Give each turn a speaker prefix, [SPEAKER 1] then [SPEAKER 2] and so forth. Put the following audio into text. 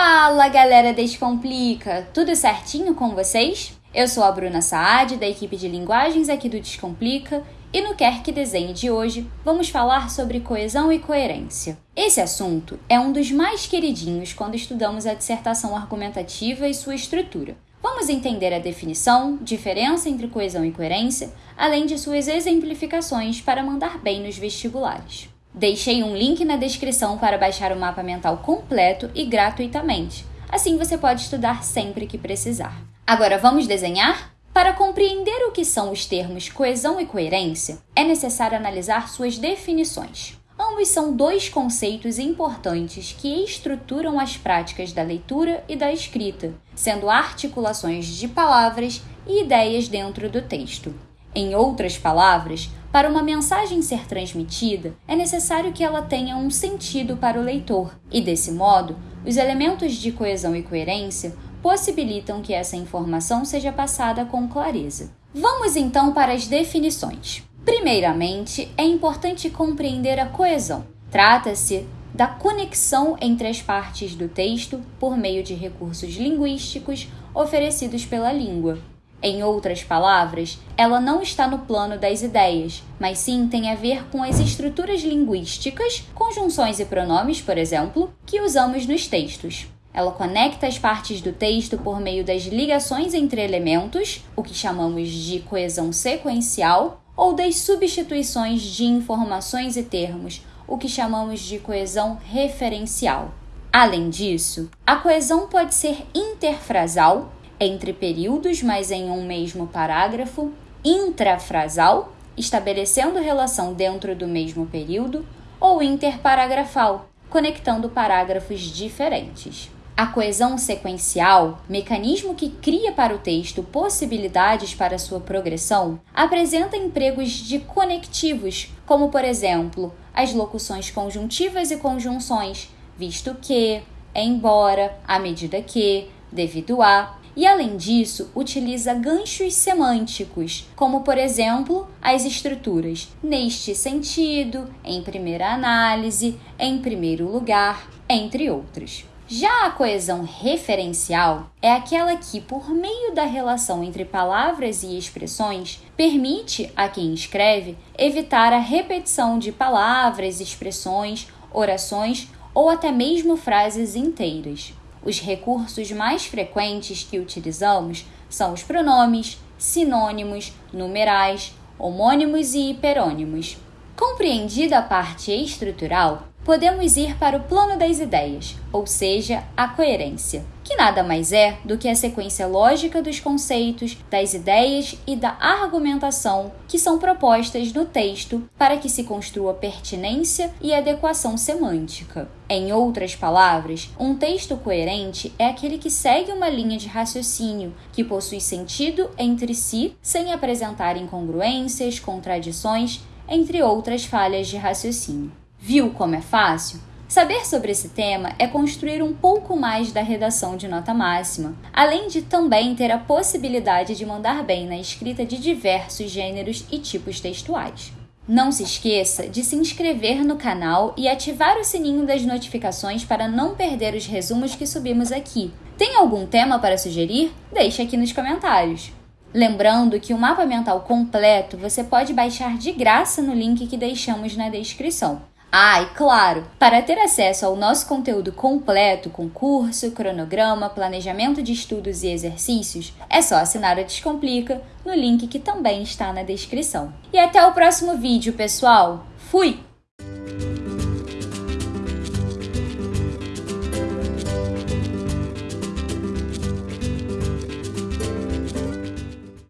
[SPEAKER 1] Fala galera Descomplica! Tudo certinho com vocês? Eu sou a Bruna Saad, da equipe de linguagens aqui do Descomplica, e no Quer Que Desenhe de hoje vamos falar sobre coesão e coerência. Esse assunto é um dos mais queridinhos quando estudamos a dissertação argumentativa e sua estrutura. Vamos entender a definição, diferença entre coesão e coerência, além de suas exemplificações para mandar bem nos vestibulares. Deixei um link na descrição para baixar o mapa mental completo e gratuitamente. Assim você pode estudar sempre que precisar. Agora vamos desenhar? Para compreender o que são os termos coesão e coerência, é necessário analisar suas definições. Ambos são dois conceitos importantes que estruturam as práticas da leitura e da escrita, sendo articulações de palavras e ideias dentro do texto. Em outras palavras, para uma mensagem ser transmitida, é necessário que ela tenha um sentido para o leitor, e desse modo, os elementos de coesão e coerência possibilitam que essa informação seja passada com clareza. Vamos então para as definições. Primeiramente, é importante compreender a coesão. Trata-se da conexão entre as partes do texto por meio de recursos linguísticos oferecidos pela língua, em outras palavras, ela não está no plano das ideias, mas sim tem a ver com as estruturas linguísticas, conjunções e pronomes, por exemplo, que usamos nos textos. Ela conecta as partes do texto por meio das ligações entre elementos, o que chamamos de coesão sequencial, ou das substituições de informações e termos, o que chamamos de coesão referencial. Além disso, a coesão pode ser interfrasal, entre períodos, mas em um mesmo parágrafo, intrafrasal, estabelecendo relação dentro do mesmo período, ou interparagrafal, conectando parágrafos diferentes. A coesão sequencial, mecanismo que cria para o texto possibilidades para sua progressão, apresenta empregos de conectivos, como por exemplo, as locuções conjuntivas e conjunções, visto que, embora, à medida que, devido a, e, além disso, utiliza ganchos semânticos, como, por exemplo, as estruturas neste sentido, em primeira análise, em primeiro lugar, entre outros. Já a coesão referencial é aquela que, por meio da relação entre palavras e expressões, permite a quem escreve evitar a repetição de palavras, expressões, orações ou até mesmo frases inteiras. Os recursos mais frequentes que utilizamos são os pronomes, sinônimos, numerais, homônimos e hiperônimos. Compreendida a parte estrutural, podemos ir para o plano das ideias, ou seja, a coerência, nada mais é do que a sequência lógica dos conceitos, das ideias e da argumentação que são propostas no texto para que se construa pertinência e adequação semântica. Em outras palavras, um texto coerente é aquele que segue uma linha de raciocínio que possui sentido entre si sem apresentar incongruências, contradições, entre outras falhas de raciocínio. Viu como é fácil? Saber sobre esse tema é construir um pouco mais da redação de nota máxima, além de também ter a possibilidade de mandar bem na escrita de diversos gêneros e tipos textuais. Não se esqueça de se inscrever no canal e ativar o sininho das notificações para não perder os resumos que subimos aqui. Tem algum tema para sugerir? Deixe aqui nos comentários. Lembrando que o mapa mental completo você pode baixar de graça no link que deixamos na descrição. Ah, e claro, para ter acesso ao nosso conteúdo completo, com curso, cronograma, planejamento de estudos e exercícios, é só assinar a Descomplica no link que também está na descrição. E até o próximo vídeo, pessoal! Fui!